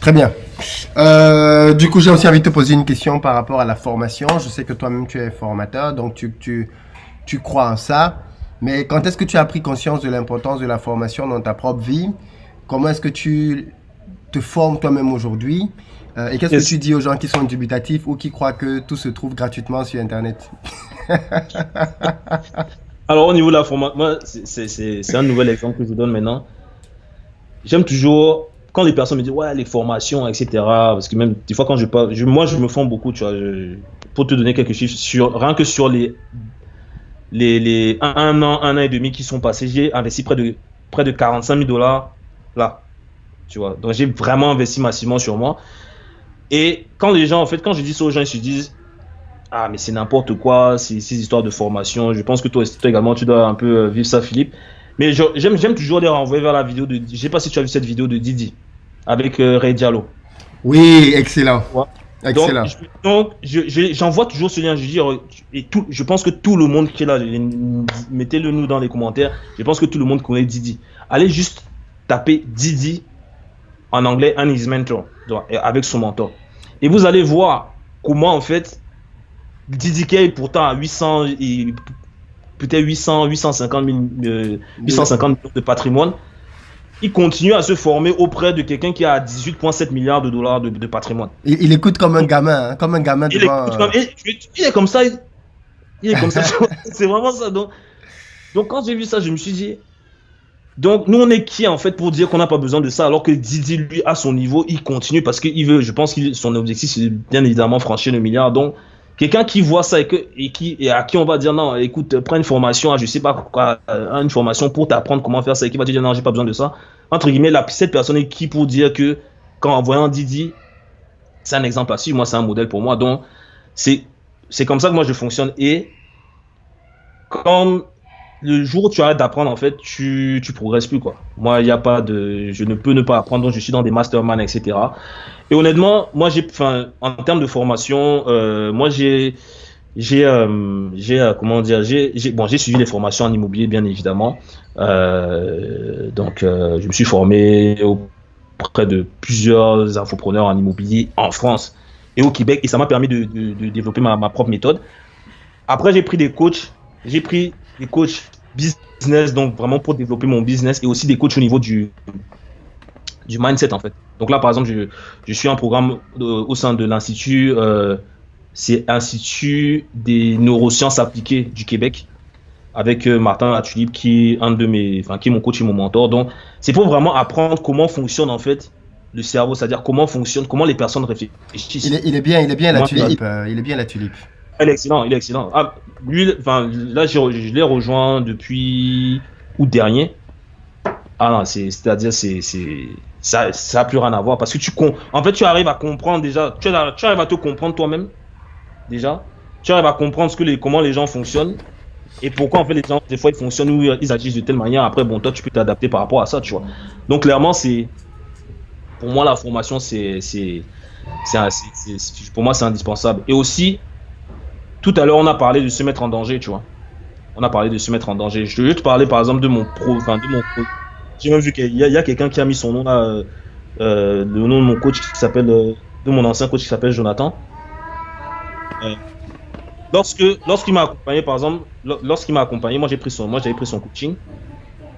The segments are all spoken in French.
Très bien. Euh, du coup, j'ai aussi envie de te poser une question par rapport à la formation. Je sais que toi-même, tu es formateur, donc tu, tu, tu crois en ça. Mais quand est-ce que tu as pris conscience de l'importance de la formation dans ta propre vie? Comment est-ce que tu te formes toi-même aujourd'hui? Euh, Et qu'est-ce que tu dis aux gens qui sont dubitatifs ou qui croient que tout se trouve gratuitement sur Internet? Alors, au niveau de la formation, c'est un nouvel exemple que je vous donne maintenant. J'aime toujours quand les personnes me disent ouais les formations etc parce que même des fois quand je parle moi je me forme beaucoup tu vois pour te donner quelques chiffres rien que sur les les, les un, an un an et demi qui sont passés j'ai investi près de près de 45 000 dollars là tu vois. Donc j'ai vraiment investi massivement sur moi. Et quand les gens en fait quand je dis ça aux gens ils se disent ah mais c'est n'importe quoi ces, ces histoires de formation je pense que toi, toi également tu dois un peu euh, vivre ça Philippe mais j'aime toujours les renvoyer vers la vidéo de. Je sais pas si tu as vu cette vidéo de Didi avec euh, Ray Diallo. Oui, excellent. Excellent. Donc, j'envoie toujours ce lien. Je dis, et tout, je pense que tout le monde qui est là, mettez-le nous dans les commentaires. Je pense que tout le monde connaît Didi. Allez juste taper Didi en anglais, and his mentor, avec son mentor. Et vous allez voir comment, en fait, Didi est pourtant à 800, peut-être 800, 850 000, 850 millions de patrimoine, il continue à se former auprès de quelqu'un qui a 18,7 milliards de dollars de, patrimoine. Il, écoute comme un gamin, hein, comme un gamin il, devant, comme, il, est comme ça. Il, est comme ça. C'est vraiment ça. Donc, donc quand j'ai vu ça, je me suis dit. Donc nous on est qui en fait pour dire qu'on n'a pas besoin de ça alors que Didi lui à son niveau il continue parce qu'il veut, je pense que son objectif c'est bien évidemment franchir le milliard donc Quelqu'un qui voit ça et, que, qui, et à qui on va dire non, écoute, prends une formation, je sais pas quoi, euh, une formation pour t'apprendre comment faire ça et qui va te dire non, j'ai pas besoin de ça. Entre guillemets, la, cette personne est qui pour dire que quand en voyant Didi, c'est un exemple à suivre, moi c'est un modèle pour moi. Donc c'est comme ça que moi je fonctionne. Et quand le jour où tu arrêtes d'apprendre, en fait, tu, tu progresses plus, quoi. Moi, il n'y a pas de, je ne peux ne pas apprendre, donc je suis dans des masterminds, etc. Et honnêtement, moi, j'ai, en termes de formation, euh, moi, j'ai, j'ai, euh, j'ai, euh, comment dire, j'ai, bon, j'ai suivi les formations en immobilier, bien évidemment. Donc, je me suis formé auprès de plusieurs infopreneurs en immobilier en France et au Québec, et ça m'a permis de, de, de développer ma, ma propre méthode. Après, j'ai pris des coachs, j'ai pris des coachs business, donc vraiment pour développer mon business, et aussi des coachs au niveau du, du mindset en fait. Donc là, par exemple, je, je suis un programme euh, au sein de l'Institut, euh, c'est Institut des neurosciences appliquées du Québec, avec euh, Martin Latulip, qui est un de mes, enfin, qui est mon coach et mon mentor. Donc, c'est pour vraiment apprendre comment fonctionne en fait le cerveau, c'est-à-dire comment fonctionne, comment les personnes réfléchissent. Il est, il est bien, il est bien la tulipe, il est bien la tulipe. Il est excellent, il est excellent. Ah, lui, enfin, là, je, l'ai rejoint depuis août dernier. Ah non, c'est-à-dire, c'est, ça, ça a plus rien à voir parce que tu, en fait, tu arrives à comprendre déjà, tu, tu arrives à te comprendre toi-même, déjà. Tu arrives à comprendre ce que les, comment les gens fonctionnent et pourquoi, en fait, les gens, des fois, ils fonctionnent ou ils agissent de telle manière. Après, bon, toi, tu peux t'adapter par rapport à ça, tu vois. Donc, clairement, c'est, pour moi, la formation, c'est, c'est, pour moi, c'est indispensable. Et aussi, tout à l'heure, on a parlé de se mettre en danger, tu vois. On a parlé de se mettre en danger. Je vais te parler, par exemple, de mon pro, enfin, de mon J'ai même vu qu'il y a, quelqu'un qui a mis son nom là, euh, euh, le nom de mon coach qui s'appelle, euh, de mon ancien coach qui s'appelle Jonathan. lorsque, lorsqu'il m'a accompagné, par exemple, lorsqu'il m'a accompagné, moi j'ai pris son, moi j'avais pris son coaching.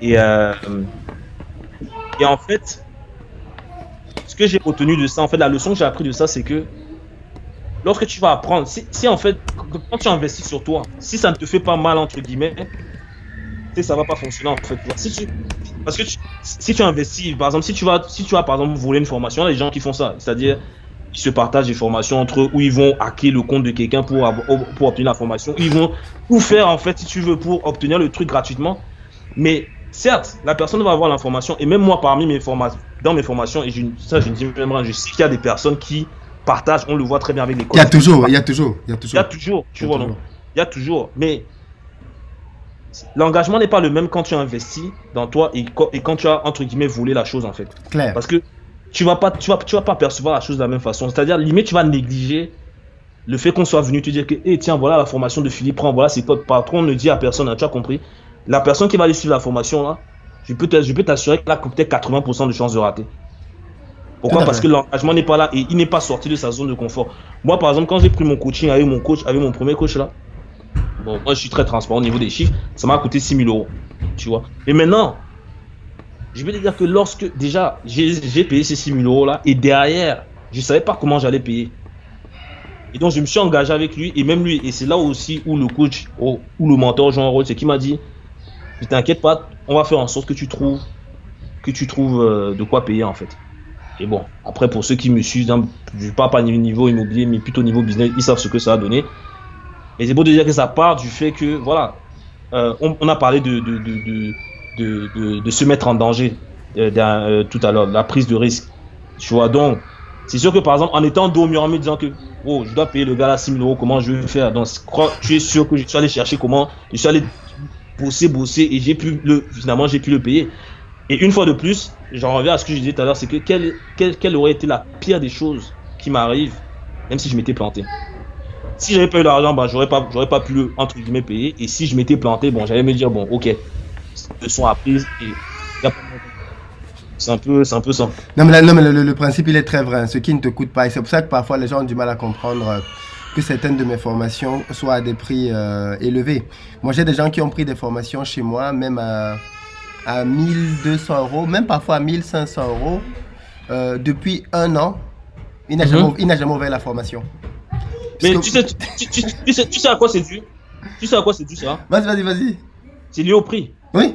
Et, et en fait, ce que j'ai retenu de ça, en fait, la leçon que j'ai appris de ça, c'est que lorsque tu vas apprendre, si, en fait, quand tu investis sur toi, si ça ne te fait pas mal, entre guillemets, ça va pas fonctionner en fait. Parce que si tu investis, par exemple, si tu vas, si tu par voler une formation, il y a des gens qui font ça, c'est-à-dire ils se partagent des formations entre eux où ils vont hacker le compte de quelqu'un pour, obtenir la formation, ils vont tout faire en fait si tu veux pour obtenir le truc gratuitement. Mais certes, la personne va avoir l'information et même moi parmi mes formations, dans mes formations et je, ça je dis je sais qu'il y a des personnes qui partage, on le voit très bien avec les. Il y a toujours, il y a toujours, il y a toujours. Il y a toujours, tu vois, non? Il y a toujours, mais l'engagement n'est pas le même quand tu investis dans toi et, quand tu as, entre guillemets, volé la chose, en fait. Clair. Parce que tu vas pas, tu vas, tu vas pas percevoir la chose de la même façon. C'est-à-dire, limite, tu vas négliger le fait qu'on soit venu te dire que, eh, tiens, voilà la formation de Philippe, prends, voilà, c'est votre patron, ne dit à personne, hein, tu as compris? La personne qui va aller suivre la formation, là, je peux t'assurer qu'elle a peut-être 80% de chances de rater. Pourquoi Parce que l'engagement n'est pas là et il n'est pas sorti de sa zone de confort. Moi, par exemple, quand j'ai pris mon coaching avec mon coach, avec mon premier coach là, bon, moi je suis très transparent au niveau des chiffres, ça m'a coûté 6 000 euros. Tu vois. Et maintenant, je vais te dire que lorsque déjà j'ai payé ces 6 000 euros là et derrière, je ne savais pas comment j'allais payer. Et donc je me suis engagé avec lui et même lui, et c'est là aussi où le coach ou le mentor joue un rôle, c'est qu'il m'a dit, ne t'inquiète pas, on va faire en sorte que tu trouves, que tu trouves euh, de quoi payer en fait. Et bon, après pour ceux qui me suivent, hein, je ne parle pas niveau immobilier, mais plutôt niveau business, ils savent ce que ça a donné. Et c'est beau de dire que ça part du fait que, voilà, euh, on, a parlé de, de, de, se mettre en danger euh, tout à l'heure, la prise de risque. Tu vois, donc, c'est sûr que par exemple, en étant dos en me disant que, oh, je dois payer le gars à 6 000 euros, comment je vais faire? Donc, tu es sûr que je suis allé chercher comment, je suis allé bosser, bosser, et j'ai pu le, finalement, j'ai pu le payer. Et une fois de plus, j'en reviens à ce que je disais tout à l'heure, c'est que quelle, quelle, aurait été la pire des choses qui m'arrivent, même si je m'étais planté si j'avais pas eu l'argent, ben, j'aurais pas, j'aurais pas pu le, entre guillemets, payer. Et si je m'étais planté, bon, j'allais me dire, bon, ok, leçon apprise et c'est un peu, c'est un peu ça. Non, mais, non, mais le, principe, il est très vrai. Ce qui ne te coûte pas. Et c'est pour ça que parfois, les gens ont du mal à comprendre euh, que certaines de mes formations soient à des prix euh, élevés. Moi, j'ai des gens qui ont pris des formations chez moi, même à, à 1200 euros, même parfois à 1500 euros, euh, depuis un an. Il n'a jamais, mhm. jamais, ouvert la formation. Mais tu, sais, tu, sais, tu sais à quoi c'est dû? Tu sais à quoi c'est dû ça? Vas-y, vas-y, vas-y. C'est lié au prix. Oui.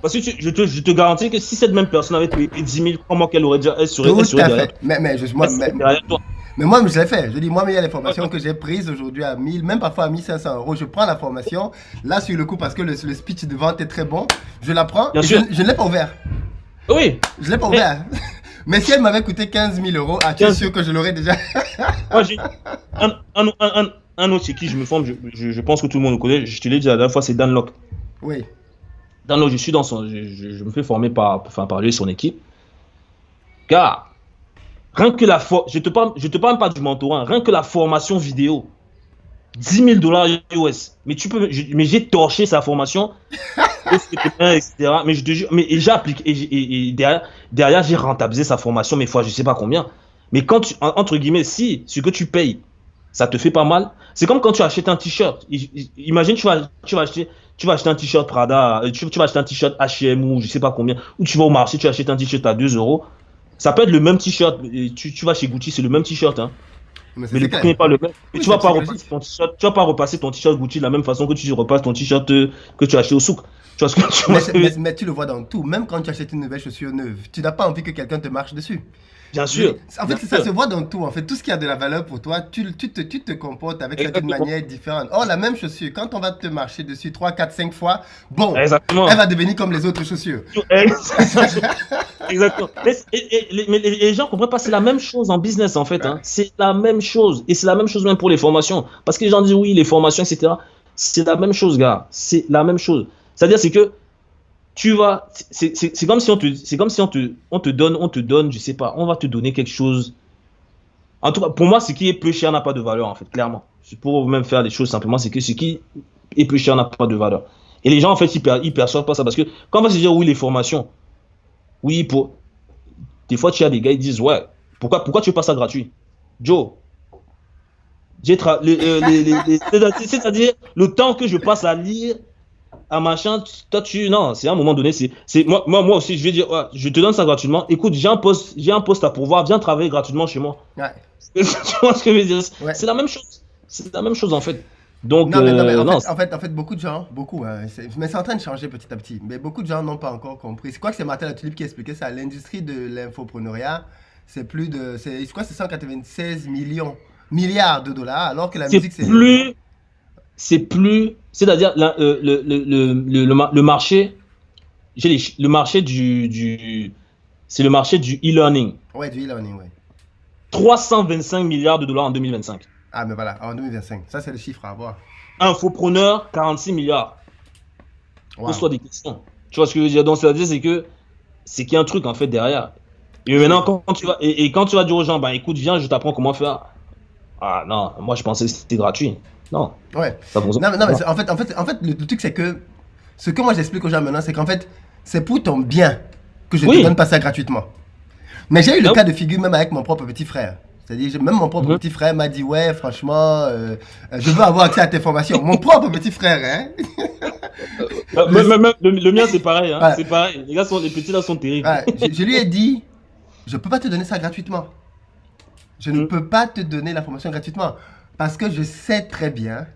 Parce que je, te, je, te, garantis que si cette même personne avait payé 10 000, comment qu'elle aurait déjà. Elle serait, Tout derrière Mais, mais, je, moi, mais, mais, moi, je l'ai fait. Je dis, moi, mais il y a les formations que j'ai prises aujourd'hui à 1000, même parfois à 1500 euros. Je prends la formation, là, sur le coup, parce que le, le speech de vente est très bon, je la prends et je, je ne l'ai pas ouvert. Oui. Je ne l'ai pas ouvert. Mais si elle m'avait coûté 15 000 euros, ah, tu es sûr que je l'aurais déjà Moi, j'ai un, un, un, un, autre chez qui je me forme, je, je, je, pense que tout le monde le connaît, je te l'ai dit la dernière fois, c'est Dan Locke. Oui dans je suis dans son, je, me fais former par, enfin, par lui et son équipe. Car, rien que la je te parle, je te parle pas du mentorat, rien que la formation vidéo, 10 000 dollars US. Mais tu peux, mais j'ai torché sa formation, etc. Mais je te jure, mais j'applique et, derrière, derrière j'ai rentabilisé sa formation, mais fois je sais pas combien. Mais quand tu, entre guillemets, si ce que tu payes, ça te fait pas mal. C'est comme quand tu achètes un t-shirt. Imagine, tu vas, tu vas acheter, tu vas acheter un t-shirt Prada, euh, tu, vas acheter un t-shirt H&M ou je sais pas combien, ou tu vas au marché, tu achètes un t-shirt à 2 euros. Ça peut être le même t-shirt. Tu, tu vas chez Gucci, c'est le même t-shirt. Hein. Mais, le prix n'est pas le même. tu, vas pas repasser ton tu vas pas repasser ton t-shirt Gucci de la même façon que tu repasses ton t-shirt euh, que tu as acheté au souk. Tu vois ce que, tu mais, mais, tu le vois dans tout. Même quand tu achètes une nouvelle chaussure neuve, tu n'as pas envie que quelqu'un te marche dessus. Bien sûr. En fait, ça se voit dans tout. En fait, tout ce qui a de la valeur pour toi, tu, tu, te, tu te comportes avec ça d'une manière différente. Or, la même chaussure, quand on va te marcher dessus 3, 4, 5 fois, bon, elle va devenir comme les autres chaussures. Exactement. Mais, les, gens ne comprennent pas, c'est la même chose en business en fait. Hein. C'est la même chose. Et c'est la même chose même pour les formations. Parce que les gens disent oui, les formations, etc. C'est la même chose, gars. C'est la même chose. C'est-à-dire, c'est que tu vas, c'est comme si on te, c'est comme si on te, on te donne, on te donne, je sais pas, on va te donner quelque chose. En tout cas, pour moi, ce qui est peu cher n'a pas de valeur, en fait, clairement. Pour même faire les choses simplement, c'est que ce qui est peu cher n'a pas de valeur. Et les gens, en fait, ils, ils perçoivent pas ça parce que quand on va se dire oui, les formations, oui, pour. Des fois, tu as des gars, ils disent ouais, pourquoi, pourquoi tu fais pas ça gratuit? Joe, j'ai euh, c'est-à-dire le temps que je passe à lire un machin, toi tu non, c'est à un moment donné, c'est moi, moi moi aussi je vais dire je te donne ça gratuitement. Écoute, j'ai un poste, j'ai un poste à pourvoir, viens travailler gratuitement chez moi. Ouais. tu vois ce que je veux dire? C'est la même chose. C'est la même chose en fait. Donc non, mais, non, mais en, euh, fait, en, fait, en, fait, beaucoup de gens, beaucoup, hein, mais c'est en train de changer petit à petit. Mais beaucoup de gens n'ont pas encore compris. C'est quoi que c'est Martin Latulipe qui expliquait ça? L'industrie de l'infopreneuriat, c'est plus de, c'est quoi C'est 196 millions, milliards de dollars, alors que la musique c'est plus c'est plus, c'est-à-dire euh, le, le, le, le, marché, le marché du, du c'est le marché du e-learning. Ouais, du e-learning, ouais. 325 milliards de dollars en 2025. Ah, mais voilà, en 2025. Ça, c'est le chiffre à avoir. Infopreneur, 46 milliards. Wow. Pose-toi des questions. Tu vois ce que je veux dire? Donc, c'est-à-dire, c'est que c'est qu'il y a un truc, en fait, derrière. Et maintenant, quand tu vas, et, quand tu vas dire aux gens, bah, écoute, viens, je t'apprends comment faire. Ah, non, moi, je pensais que c'était gratuit. Non. Ouais. non, non, mais en fait, en fait, en fait le, truc, c'est que ce que moi j'explique aux gens maintenant, c'est qu'en fait, c'est pour ton bien que je ne te donne pas ça gratuitement. Mais j'ai eu le Ah cas de figure même avec mon propre petit frère. C'est-à-dire, même mon propre Mhm. petit frère m'a dit, ouais, franchement, euh, euh, je veux avoir accès à tes formations. Mon propre petit frère, hein. Euh, même- même- le, le mien, c'est pareil. Hein. C'est pareil. Les gars, sont, les petits là sont terribles. Je, je lui ai dit, je peux pas te donner ça gratuitement. Je ne Mm. peux pas te donner la formation gratuitement. Parce que je sais très bien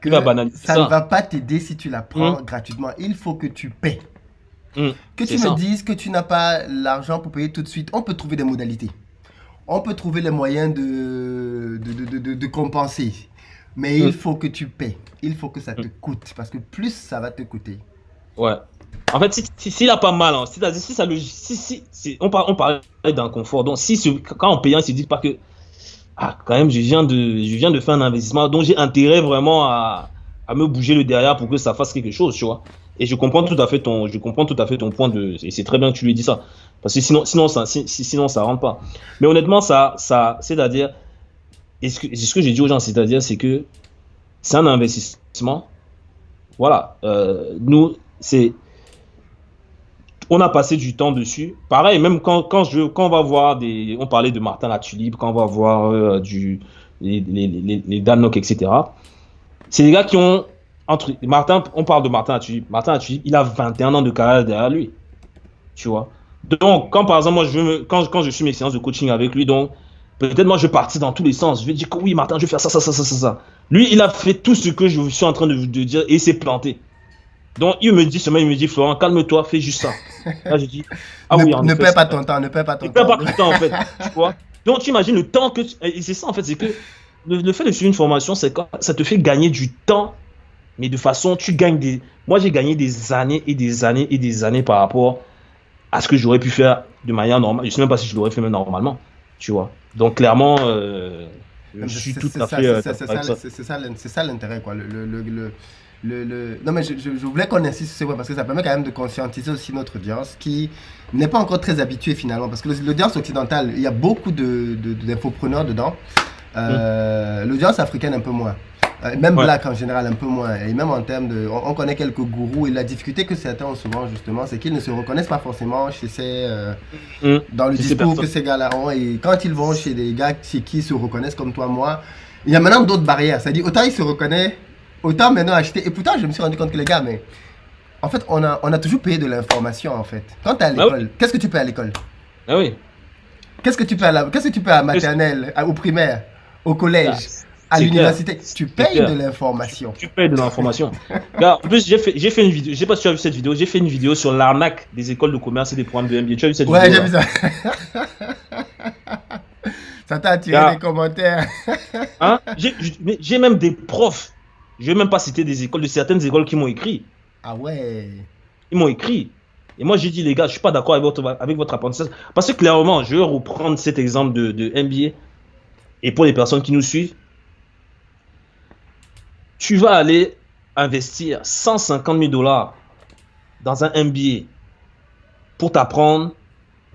que ça, ça. ne va pas t'aider si tu la prends Mm. gratuitement. Il faut que tu paies. Mm. Que tu me dises que tu n'as pas l'argent pour payer tout de suite, on peut trouver des modalités. On peut trouver les moyens de, de, de, de- compenser. Mais il Mm. faut que tu paies. Il faut que ça te coûte. Parce que plus ça va te coûter. Ouais. En fait, si- si- s'il a pas mal, hein, c'est-à-dire si ça le, si, si, si- on, parle, on parlait d'un confort. Donc, si quand on paye, il se dit pas que, ah, quand même, je viens de, je viens de faire un investissement, donc j'ai intérêt vraiment à, à me bouger le derrière pour que ça fasse quelque chose, tu vois. Et je comprends tout à fait ton, je comprends tout à fait ton point de, et c'est très bien que tu lui dis ça, parce que sinon, sinon ça, si- si- sinon ça rentre pas. Mais honnêtement, ça, ça, c'est-à-dire, et ce que j'ai dit aux gens, c'est-à-dire, c'est que c'est un investissement. Voilà, euh, nous, c'est on a passé du temps dessus. Pareil, même quand, quand, je, quand on va voir des. On parlait de Martin Latulipe, quand on va voir euh, du, les, Danok, etc. C'est des gars qui ont. Entre, Martin, on parle de Martin Latulipe. Martin Latulipe, il a 21 ans de carrière derrière lui. Tu vois. Donc, quand par exemple, moi, je quand, je suis mes séances de coaching avec lui, donc, peut-être moi, je vais partir dans tous les sens. Je vais dire que oui, Martin, je vais faire ça, ça, ça, ça, ça. Lui, il a fait tout ce que je suis en train de, de dire et il s'est planté. Donc, il me dit seulement, il me dit, Florent, calme-toi, fais juste ça. Là, je dis, ah ne oui, en ne effet, perds pas ton temps. Ne perds pas ton perds temps. pas tout le temps en fait. tu vois Donc tu imagines le temps que. tu- Et c'est ça en fait, c'est que le, le fait de suivre une formation, c'est ça te fait gagner du temps, mais de façon, tu gagnes des. Moi j'ai gagné des années et des années et des années par rapport à ce que j'aurais pu faire de manière normale. Je sais même pas si je l'aurais fait même normalement, tu vois. Donc clairement, euh, je C'est- suis tout à ça, fait. euh, c'est- ça, ça l'intérêt, quoi. Le, le, le, le- le- le- Non, mais je, je- je voulais qu'on insiste sur ce point parce que ça permet quand même de conscientiser aussi notre audience qui n'est pas encore très habituée finalement. Parce que l'audience occidentale, il y a beaucoup de, de- d'infopreneurs dedans. Euh, L'audience africaine, un peu moins. Euh, même Ouais. black en général, un peu moins. Et même en termes de. On, on connaît quelques gourous et la difficulté que certains ont souvent, justement, c'est qu'ils ne se reconnaissent pas forcément chez ces. euh, Hum. dans le discours que ces gars-là ont. Et quand ils vont chez des gars chez qui ils se reconnaissent comme toi, moi, il y a maintenant d'autres barrières. C'est-à-dire, autant ils se reconnaissent, autant maintenant acheter. Et pourtant, je me suis rendu compte que les gars, mais en fait, on a, on a toujours payé de l'information, en fait. Quand tu es à Ah l'école, qu'est-ce que tu payes à l'école? Ah oui. Qu'est-ce que tu payes à la, qu'est-ce que tu payes à maternelle, à- au primaire, au collège, à c'est l'université? Tu payes de l'information. Tu payes de l'information. En plus, j'ai fait, j'ai fait une vidéo. Je sais pas si tu as vu cette vidéo. J'ai fait une vidéo sur l'arnaque des écoles de commerce et des programmes de MBA. Tu as vu cette Ouais, vidéo j'ai là vu ça. ça t'a attiré des commentaires. Hein J'ai j'ai même des profs. Je vais même pas citer des écoles, de certaines écoles qui m'ont écrit. Ah ouais. Ils m'ont écrit. Et moi, j'ai dit, les gars, je suis pas d'accord avec votre, avec votre apprentissage. Parce que clairement, je vais reprendre cet exemple de, de MBA. Et pour les personnes qui nous suivent, tu vas aller investir 150 000 dollars dans un MBA pour t'apprendre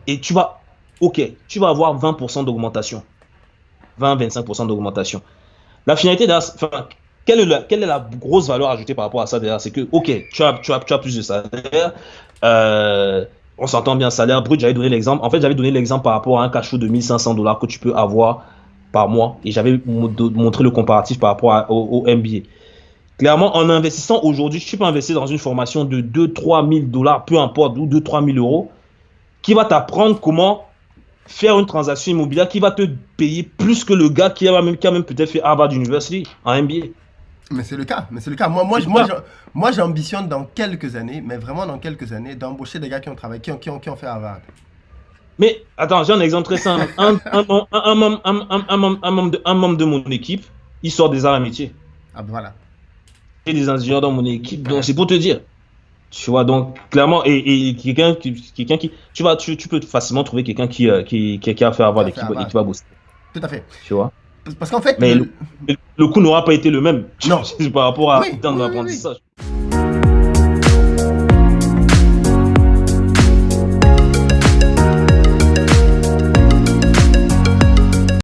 et tu vas, ok, tu vas avoir 20% d'augmentation. 20-25% d'augmentation. La finalité enfin, quelle est, la, grosse valeur ajoutée par rapport à ça derrière C'est que, ok, tu as, tu, as, tu as plus de salaire, euh, on s'entend bien, salaire brut, j'avais donné l'exemple. En fait, j'avais donné l'exemple par rapport à un cash flow de 1500 dollars que tu peux avoir par mois et j'avais mo- montré le comparatif par rapport au MBA. Clairement, en investissant aujourd'hui, tu peux investir dans une formation de 2-3 000 dollars, peu importe, ou 2-3 000 euros, qui va t'apprendre comment faire une transaction immobilière qui va te payer plus que le gars qui a même, qui a même peut-être fait Harvard University en MBA. Mais c'est le cas, mais c'est le cas. Moi, moi, moi, moi, j'ambitionne dans quelques années, mais vraiment dans quelques années, d'embaucher des gars qui ont travaillé, qui ont, qui ont, qui ont fait Harvard. Mais attends, j'ai un exemple très simple. Un, membre- de, mon équipe, il sort des arts et métiers. Ah ben voilà. J'ai des ingénieurs dans mon équipe, donc c'est pour te dire. Tu vois, donc clairement, et, et quelqu'un qui, tu vas, tu, tu peux facilement trouver quelqu'un qui, euh, qui, qui, a fait avoir l'équipe et qui va bosser. Tout à fait. Tu vois? Parce- qu'en fait, Mais le- coût n'aura pas été le même. Non. par rapport à Oui, oui, oui, l'apprentissage.